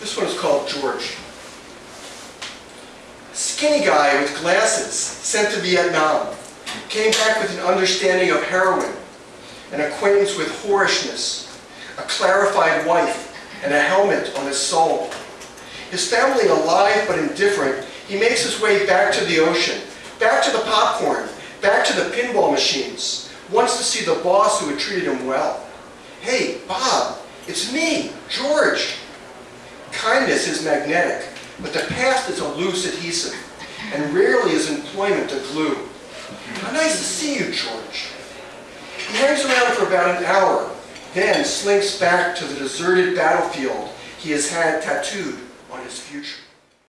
This one is called George. Skinny guy with glasses, sent to Vietnam. Came back with an understanding of heroin, an acquaintance with whorishness, a clarified wife, and a helmet on his soul. His family alive but indifferent, he makes his way back to the ocean, back to the popcorn, back to the pinball machines, wants to see the boss who had treated him well. Hey, Bob, it's me, George. Kindness is magnetic, but the past is a loose adhesive, and rarely is employment a glue. How nice to see you, George. He hangs around for about an hour, then slinks back to the deserted battlefield he has had tattooed on his future.